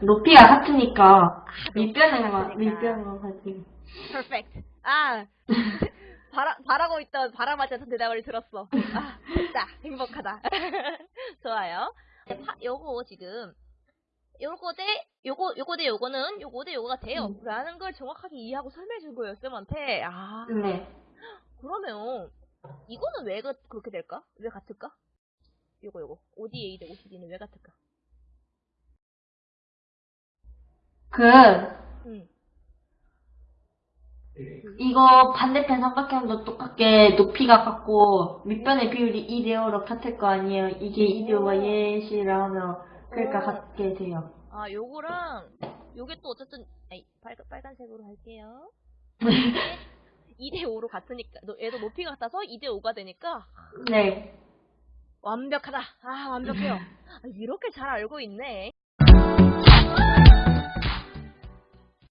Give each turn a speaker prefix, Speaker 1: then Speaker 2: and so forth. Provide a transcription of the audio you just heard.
Speaker 1: 높이가 같으니까
Speaker 2: 같으니까.
Speaker 1: 밑변은 같이.
Speaker 2: perfect. 아, 바라, 바라고 있던 바람맞지 않던 대답을 들었어. 아, 됐다. 행복하다. 좋아요. 네, 파, 요거 지금, 요거 대, 요거, 요거 대 요거는 요거 대 요거가 돼요.
Speaker 1: 음.
Speaker 2: 라는 걸 정확하게 이해하고 설명해 준 거예요, 쌤한테. 아,
Speaker 1: 네.
Speaker 2: 그러면, 이거는 왜 그, 그렇게 될까? 왜 같을까? 요거, 요거. ODA 대 OCD는 왜 같을까?
Speaker 1: 그
Speaker 2: 음.
Speaker 1: 이거 반대편 삼각형도 똑같게 높이가 같고 밑변의 비율이 2대 5로 같을 거 아니에요. 이게 2대 5가 예시라 하면 그러니까
Speaker 2: 오.
Speaker 1: 같게 돼요.
Speaker 2: 아, 요거랑, 요게 또 어쨌든, 아이, 빨, 빨간색으로 할게요. 2대5로 같으니까, 너- 얘도 높이가 같아서 2대5가 되니까,
Speaker 1: 네.
Speaker 2: 완벽하다. 아, 완벽해요. 아, 이렇게 잘 알고 있네.